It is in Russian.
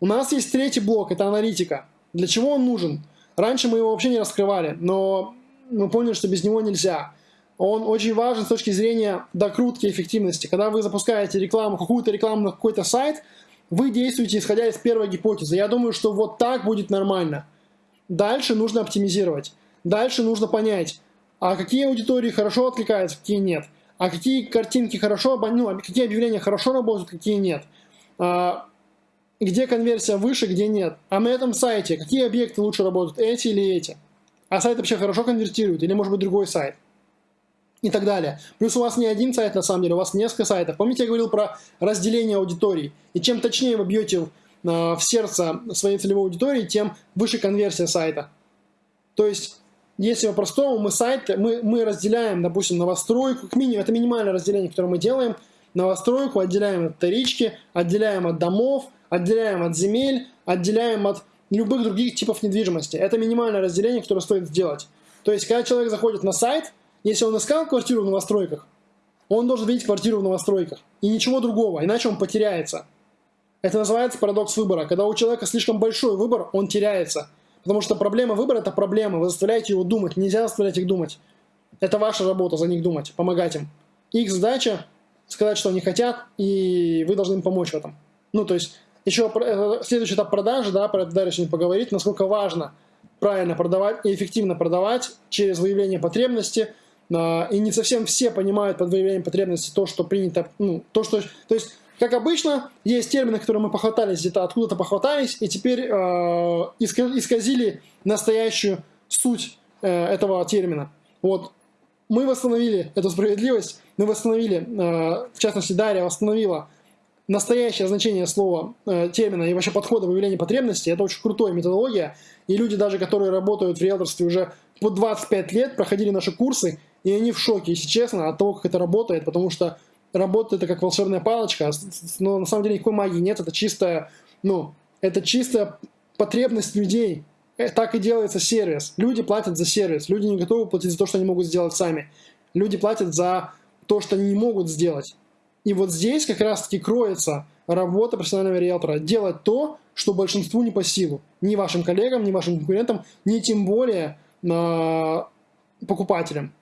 У нас есть третий блок, это аналитика. Для чего он нужен? Раньше мы его вообще не раскрывали, но мы поняли, что без него нельзя. Он очень важен с точки зрения докрутки эффективности. Когда вы запускаете рекламу, какую-то рекламу на какой-то сайт, вы действуете исходя из первой гипотезы. Я думаю, что вот так будет нормально. Дальше нужно оптимизировать. Дальше нужно понять, а какие аудитории хорошо откликаются, какие нет. А какие картинки хорошо, ну, какие объявления хорошо работают, какие нет. А, где конверсия выше, где нет. А на этом сайте какие объекты лучше работают, эти или эти. А сайт вообще хорошо конвертирует, или может быть другой сайт. И так далее. Плюс у вас не один сайт на самом деле, у вас несколько сайтов. Помните, я говорил про разделение аудиторий. И чем точнее вы бьете в, в сердце своей целевой аудитории, тем выше конверсия сайта. То есть если по-простому, мы сайт, мы, мы разделяем, допустим, новостройку, к минимуму, это минимальное разделение, которое мы делаем, новостройку отделяем от вторички, отделяем от домов, отделяем от земель, отделяем от любых других типов недвижимости. Это минимальное разделение, которое стоит сделать. То есть, когда человек заходит на сайт, если он искал квартиру в новостройках, он должен видеть квартиру в новостройках. И ничего другого, иначе он потеряется. Это называется парадокс выбора. Когда у человека слишком большой выбор, он теряется. Потому что проблема выбора – это проблема. Вы заставляете его думать. Нельзя заставлять их думать. Это ваша работа за них думать, помогать им. Их задача – сказать, что они хотят, и вы должны им помочь в этом. Ну, то есть, еще э, следующий этап продажи, да, про это дальше не поговорить, насколько важно правильно продавать и эффективно продавать через выявление потребности. А, и не совсем все понимают под выявлением потребности то, что принято, ну, то, что, то есть как обычно, есть термины, которые мы похватались где-то, откуда-то похватались, и теперь э, исказили настоящую суть э, этого термина. Вот. Мы восстановили эту справедливость, мы восстановили, э, в частности, Дарья восстановила настоящее значение слова, э, термина и вообще подхода в выявлении потребностей. Это очень крутая методология, и люди даже, которые работают в риэлторстве уже по 25 лет, проходили наши курсы, и они в шоке, если честно, от того, как это работает, потому что работает это как волшебная палочка, но на самом деле никакой магии нет, это чистая, ну, это чистая потребность людей. Э, так и делается сервис. Люди платят за сервис, люди не готовы платить за то, что они могут сделать сами. Люди платят за то, что они не могут сделать. И вот здесь как раз-таки кроется работа профессионального риэлтора. Делать то, что большинству не по силу. Ни вашим коллегам, ни вашим конкурентам, ни тем более э, покупателям.